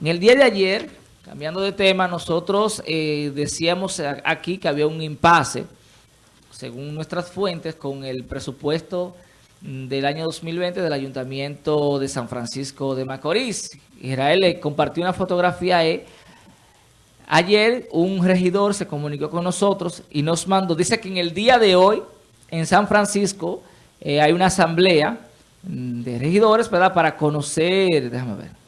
En el día de ayer, cambiando de tema, nosotros eh, decíamos aquí que había un impasse, según nuestras fuentes, con el presupuesto mm, del año 2020 del Ayuntamiento de San Francisco de Macorís. Israel le compartió una fotografía. Ayer un regidor se comunicó con nosotros y nos mandó, dice que en el día de hoy, en San Francisco, eh, hay una asamblea mm, de regidores, ¿verdad? Para conocer, déjame ver,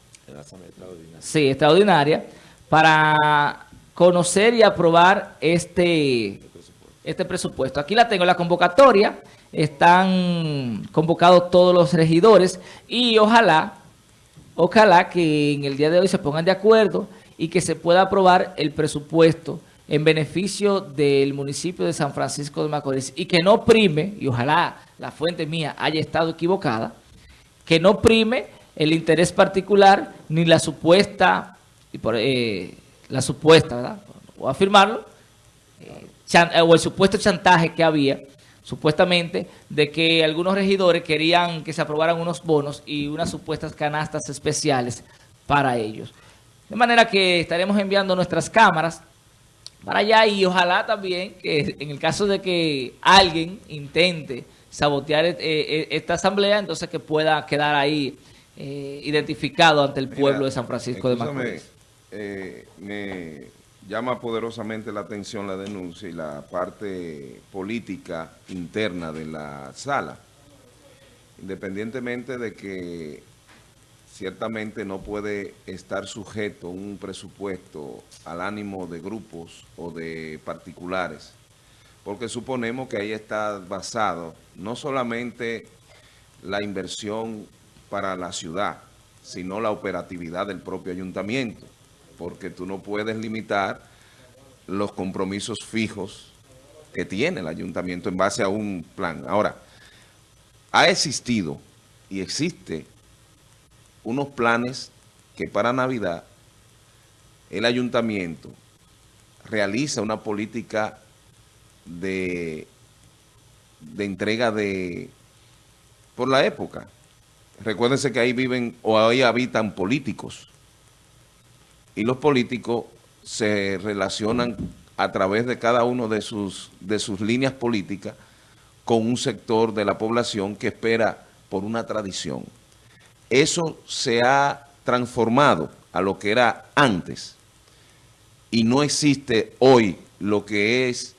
Sí, extraordinaria, para conocer y aprobar este, este presupuesto. Aquí la tengo, la convocatoria, están convocados todos los regidores y ojalá, ojalá que en el día de hoy se pongan de acuerdo y que se pueda aprobar el presupuesto en beneficio del municipio de San Francisco de Macorís y que no prime, y ojalá la fuente mía haya estado equivocada, que no prime el interés particular ni la supuesta, y por, eh, la supuesta, ¿verdad? O afirmarlo, eh, eh, o el supuesto chantaje que había, supuestamente, de que algunos regidores querían que se aprobaran unos bonos y unas supuestas canastas especiales para ellos. De manera que estaremos enviando nuestras cámaras para allá y ojalá también que en el caso de que alguien intente sabotear esta asamblea, entonces que pueda quedar ahí eh, identificado ante el pueblo de San Francisco de Macorís. Eh, me llama poderosamente la atención la denuncia y la parte política interna de la sala. Independientemente de que ciertamente no puede estar sujeto un presupuesto al ánimo de grupos o de particulares, porque suponemos que ahí está basado no solamente la inversión para la ciudad, sino la operatividad del propio ayuntamiento, porque tú no puedes limitar los compromisos fijos que tiene el ayuntamiento en base a un plan. Ahora, ha existido y existe unos planes que para Navidad el ayuntamiento realiza una política de, de entrega de por la época. Recuérdense que ahí viven o ahí habitan políticos. Y los políticos se relacionan a través de cada uno de sus, de sus líneas políticas con un sector de la población que espera por una tradición. Eso se ha transformado a lo que era antes y no existe hoy lo que es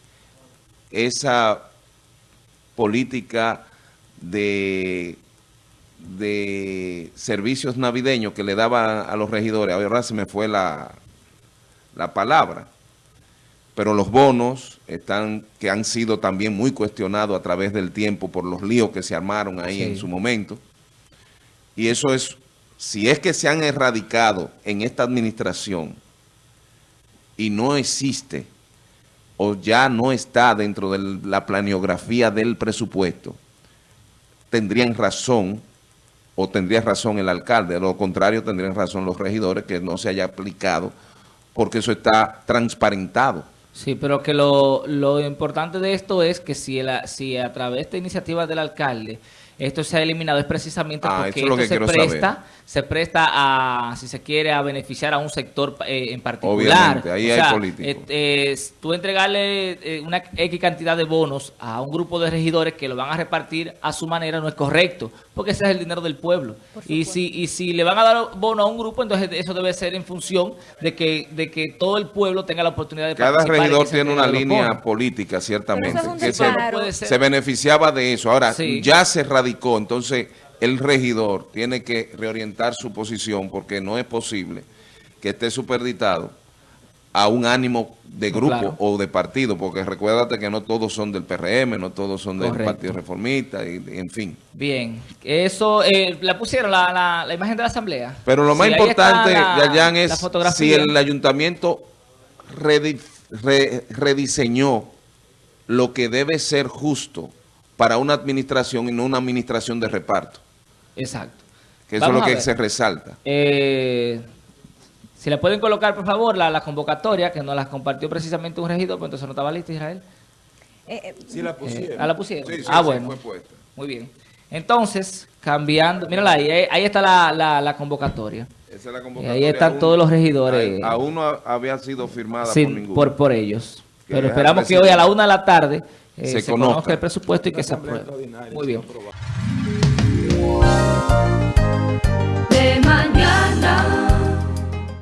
esa política de de servicios navideños que le daba a los regidores, ahora se me fue la, la palabra, pero los bonos están que han sido también muy cuestionados a través del tiempo por los líos que se armaron ahí en su momento. Y eso es, si es que se han erradicado en esta administración y no existe o ya no está dentro de la planiografía del presupuesto, tendrían razón o tendría razón el alcalde, lo contrario tendrían razón los regidores que no se haya aplicado porque eso está transparentado. Sí, pero que lo, lo importante de esto es que si, si a través de esta iniciativa del alcalde esto se ha eliminado es precisamente ah, porque esto se presta, se presta a, si se quiere, a beneficiar a un sector eh, en particular. Obviamente, ahí hay políticos. Eh, tú entregarle eh, una X cantidad de bonos a un grupo de regidores que lo van a repartir a su manera no es correcto, porque ese es el dinero del pueblo. Y si, y si le van a dar bono a un grupo, entonces eso debe ser en función de que, de que todo el pueblo tenga la oportunidad de Cada regidor tiene una línea política, ciertamente, que se, beneficiaba de eso. Ahora, ya se radicó entonces el regidor tiene que reorientar su posición porque no es posible que esté superditado a un ánimo de grupo o de partido, porque recuérdate que no todos son del PRM, no todos son del Partido Reformista, y, en fin. Bien, eso, eh, la pusieron la, imagen de la Asamblea. Pero lo más importante, Yayan, es si el ayuntamiento rediseñó lo que debe ser justo para una administración y no una administración de reparto. Exacto. Que eso es lo que se resalta. Eh, si le pueden colocar, por favor, la, convocatoria, que nos la compartió precisamente un regidor, pues entonces no estaba lista, Israel. Eh, eh, sí, la pusieron. ah, la pusieron. Sí, sí, ah, bueno. Fue puesta. Muy bien. Entonces, cambiando. Mírala ahí, ahí, ahí está la, la, la convocatoria. Esa es la Y convocatoria. ahí están Aún- todos los regidores. a- Aún no había sido firmada Sí, por ninguno. por, por ellos. Pero esperamos que hoy a la una de la tarde eh, Se se, conozca. conozca el presupuesto y que se apruebe. Muy bien.